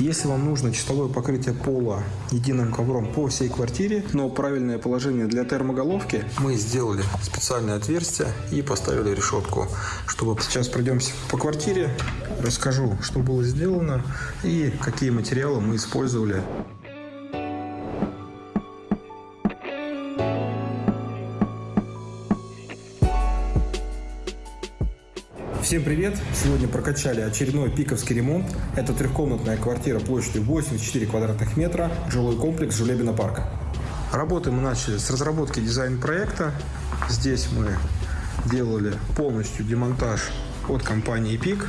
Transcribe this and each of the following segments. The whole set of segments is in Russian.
Если вам нужно чистовое покрытие пола единым ковром по всей квартире, но правильное положение для термоголовки, мы сделали специальное отверстие и поставили решетку, чтобы сейчас пройдемся по квартире, расскажу, что было сделано и какие материалы мы использовали Всем привет! Сегодня прокачали очередной пиковский ремонт. Это трехкомнатная квартира площадью 84 квадратных метра, жилой комплекс Жулебина парка. Работы мы начали с разработки дизайн-проекта. Здесь мы делали полностью демонтаж от компании ПИК,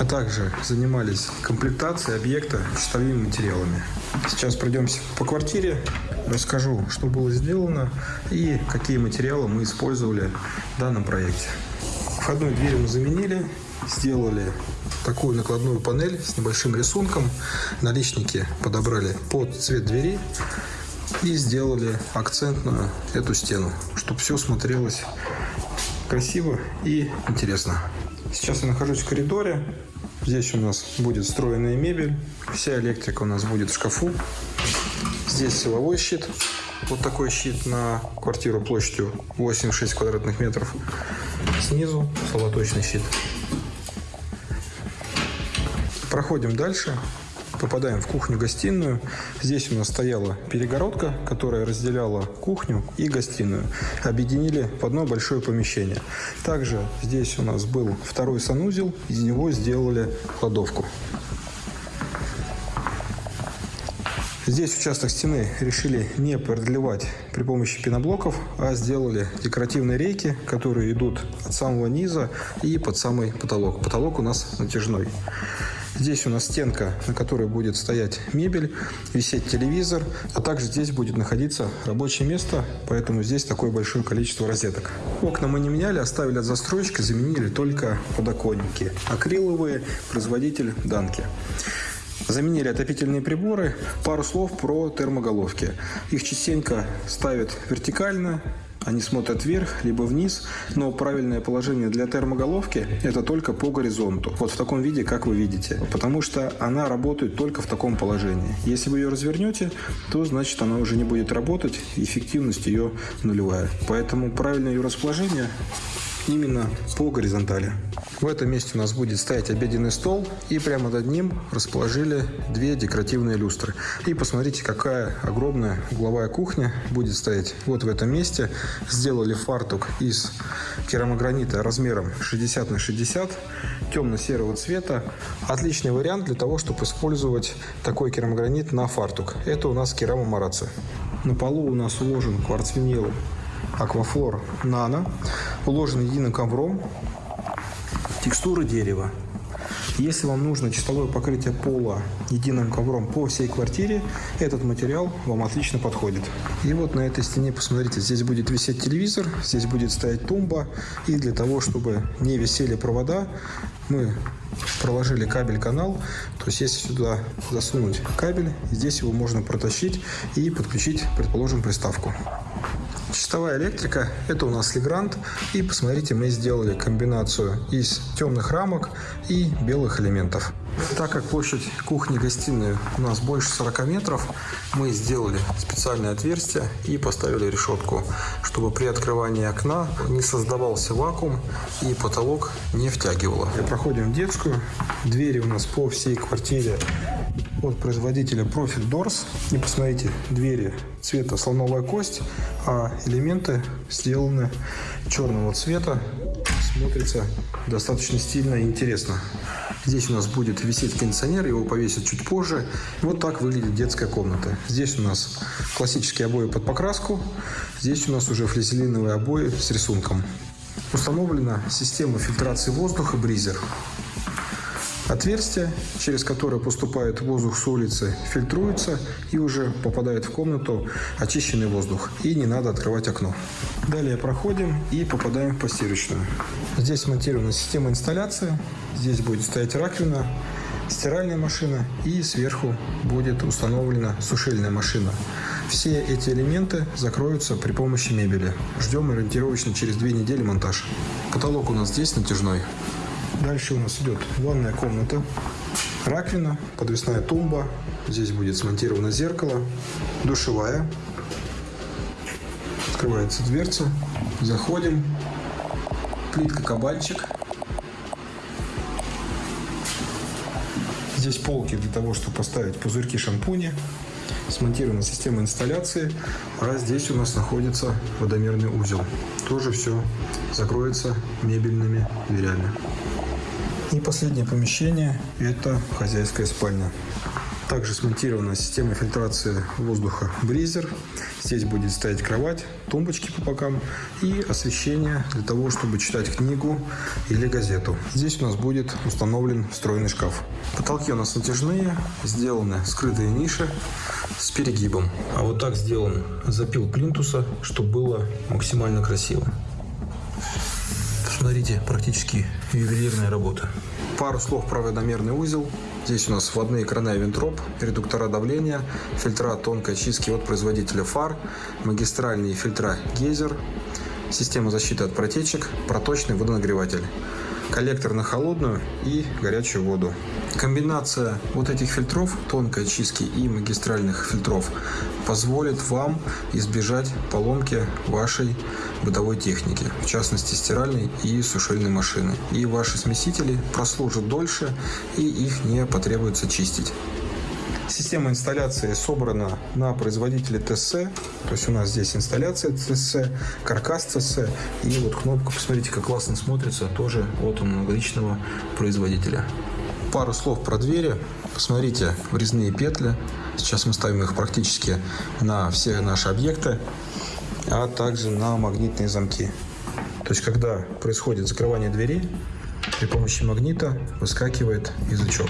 а также занимались комплектацией объекта чистовыми материалами. Сейчас пройдемся по квартире, расскажу, что было сделано и какие материалы мы использовали в данном проекте. Входную дверь мы заменили, сделали такую накладную панель с небольшим рисунком. Наличники подобрали под цвет двери и сделали акцентную эту стену, чтобы все смотрелось красиво и интересно. Сейчас я нахожусь в коридоре. Здесь у нас будет встроенная мебель. Вся электрика у нас будет в шкафу. Здесь силовой щит. Вот такой щит на квартиру площадью 86 квадратных метров. Снизу солоточный щит. Проходим дальше. Попадаем в кухню-гостиную. Здесь у нас стояла перегородка, которая разделяла кухню и гостиную. Объединили в одно большое помещение. Также здесь у нас был второй санузел. Из него сделали кладовку. Здесь участок стены решили не продлевать при помощи пеноблоков, а сделали декоративные рейки, которые идут от самого низа и под самый потолок. Потолок у нас натяжной. Здесь у нас стенка, на которой будет стоять мебель, висеть телевизор, а также здесь будет находиться рабочее место, поэтому здесь такое большое количество розеток. Окна мы не меняли, оставили от застройщика, заменили только подоконники. Акриловые, производитель Данки. Заменили отопительные приборы. Пару слов про термоголовки. Их частенько ставят вертикально, они смотрят вверх, либо вниз, но правильное положение для термоголовки – это только по горизонту. Вот в таком виде, как вы видите. Потому что она работает только в таком положении. Если вы ее развернете, то значит она уже не будет работать, эффективность ее нулевая. Поэтому правильное ее расположение именно по горизонтали. В этом месте у нас будет стоять обеденный стол, и прямо над ним расположили две декоративные люстры. И посмотрите, какая огромная угловая кухня будет стоять вот в этом месте. Сделали фартук из керамогранита размером 60 на 60, темно-серого цвета. Отличный вариант для того, чтобы использовать такой керамогранит на фартук. Это у нас керамо керамомараци. На полу у нас уложен кварцвинил Аквафлор Нано, уложен единым ковром, текстура дерева. Если вам нужно чистовое покрытие пола единым ковром по всей квартире, этот материал вам отлично подходит. И вот на этой стене, посмотрите, здесь будет висеть телевизор, здесь будет стоять тумба. И для того, чтобы не висели провода, мы проложили кабель-канал. То есть, если сюда засунуть кабель, здесь его можно протащить и подключить, предположим, приставку. Чистовая электрика – это у нас Легрант. И посмотрите, мы сделали комбинацию из темных рамок и белых элементов. Так как площадь кухни-гостиной у нас больше 40 метров, мы сделали специальное отверстие и поставили решетку, чтобы при открывании окна не создавался вакуум и потолок не втягивало. Проходим в детскую. Двери у нас по всей квартире от производителя Profit Doors. И посмотрите, двери цвета слоновая кость, а элементы сделаны черного цвета. Смотрится достаточно стильно и интересно. Здесь у нас будет висеть кондиционер, его повесят чуть позже. Вот так выглядит детская комната. Здесь у нас классические обои под покраску. Здесь у нас уже флизелиновые обои с рисунком. Установлена система фильтрации воздуха Бризер. Отверстие, через которое поступает воздух с улицы, фильтруется и уже попадает в комнату очищенный воздух. И не надо открывать окно. Далее проходим и попадаем в постирочную. Здесь монтирована система инсталляции. Здесь будет стоять раковина, стиральная машина и сверху будет установлена сушильная машина. Все эти элементы закроются при помощи мебели. Ждем ориентировочно через две недели монтаж. Потолок у нас здесь натяжной. Дальше у нас идет ванная комната. раковина, подвесная тумба. Здесь будет смонтировано зеркало, душевая. Открывается дверца. Заходим. Плитка кабанчик. Здесь полки для того, чтобы поставить пузырьки шампуня. Смонтирована система инсталляции. А здесь у нас находится водомерный узел. Тоже все закроется мебельными дверями. И последнее помещение – это хозяйская спальня. Также смонтирована система фильтрации воздуха Бризер. Здесь будет стоять кровать, тумбочки по бокам и освещение для того, чтобы читать книгу или газету. Здесь у нас будет установлен встроенный шкаф. Потолки у нас натяжные, сделаны скрытые ниши с перегибом. А вот так сделан запил плинтуса, чтобы было максимально красиво. Смотрите, практически ювелирная работа. Пару слов про водомерный узел. Здесь у нас вводные краны Винтроп, редуктора давления, фильтра тонкой очистки от производителя фар, магистральные фильтра Гейзер, система защиты от протечек, проточный водонагреватель коллектор на холодную и горячую воду. Комбинация вот этих фильтров, тонкой очистки и магистральных фильтров, позволит вам избежать поломки вашей бытовой техники, в частности стиральной и сушильной машины. И ваши смесители прослужат дольше и их не потребуется чистить. Система инсталляции собрана на производителе ТС. То есть у нас здесь инсталляция ТС, каркас ТС. И вот кнопка, посмотрите, как классно смотрится, тоже от аналогичного производителя. Пару слов про двери. Посмотрите, врезные петли. Сейчас мы ставим их практически на все наши объекты, а также на магнитные замки. То есть, когда происходит закрывание двери, при помощи магнита выскакивает язычок.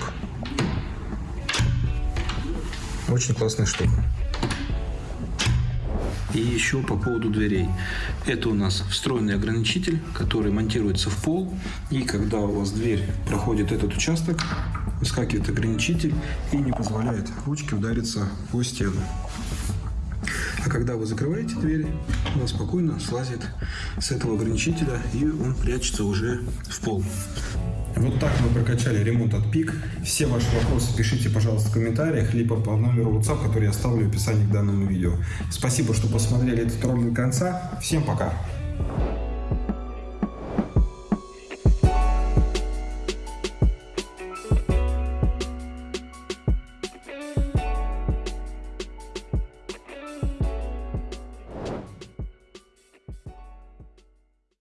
Очень классная штука. И еще по поводу дверей. Это у нас встроенный ограничитель, который монтируется в пол. И когда у вас дверь проходит этот участок, выскакивает ограничитель и не позволяет ручке удариться по стену. А когда вы закрываете дверь, она спокойно слазит с этого ограничителя и он прячется уже в пол. Вот так мы прокачали ремонт от ПИК. Все ваши вопросы пишите, пожалуйста, в комментариях, либо по номеру WhatsApp, который я оставлю в описании к данному видео. Спасибо, что посмотрели этот ролик до конца. Всем пока!